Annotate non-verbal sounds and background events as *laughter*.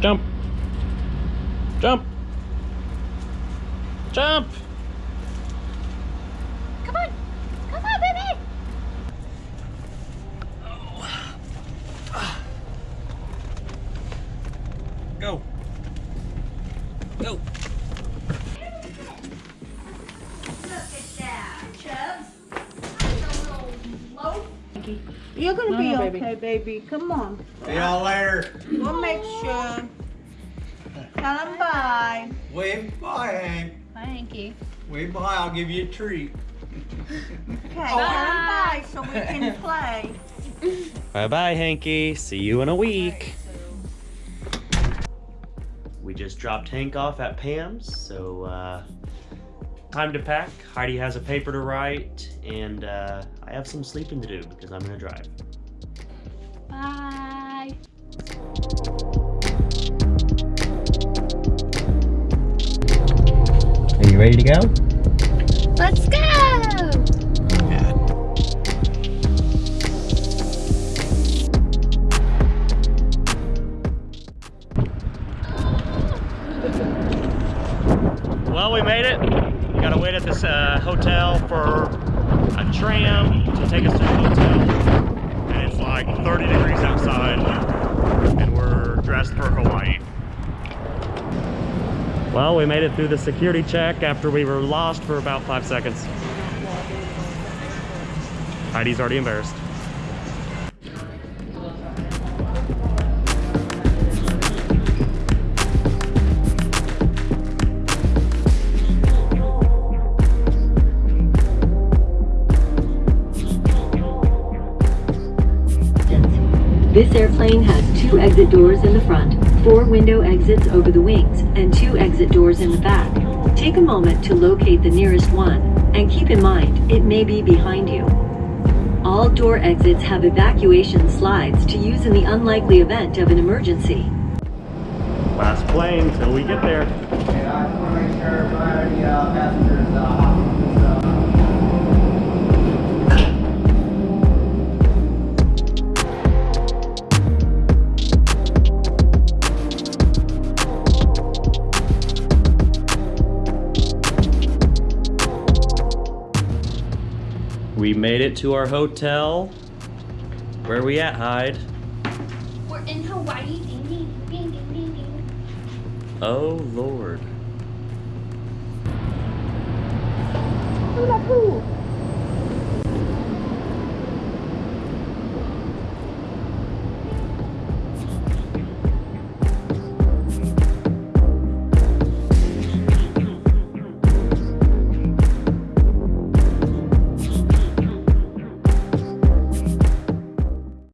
Jump. Jump. Jump. Come on. Come on, baby. Go. Go. You're gonna No, be no, okay, baby. Come on. See y'all later. We'll make sure. Tell him bye. Wave bye, Hank. Bye, Hanky. Wave bye. I'll give you a treat. Okay, tell him bye so we can *laughs* play. Bye bye, Hanky. See you in a week. We just dropped Hank off at Pam's, so uh, time to pack. Heidi has a paper to write, and uh, I have some sleeping to do because I'm gonna drive. Bye. Are you ready to go? Let's go. Well, we made it. Gotta wait at this uh, hotel for a tram to take us to the hotel. And it's like 30 degrees outside. And we're dressed for Hawaii. Well, we made it through the security check after we were lost for about five seconds. Heidi's already embarrassed. This airplane has two exit doors in the front, four window exits over the wings, and two exit doors in the back. Take a moment to locate the nearest one, and keep in mind, it may be behind you. All door exits have evacuation slides to use in the unlikely event of an emergency. Last plane till we get there. We made it to our hotel. Where are we at, Hyde? We're in Hawaii. Ding, ding, ding, ding, ding, ding. Oh, Lord. Hula hoo.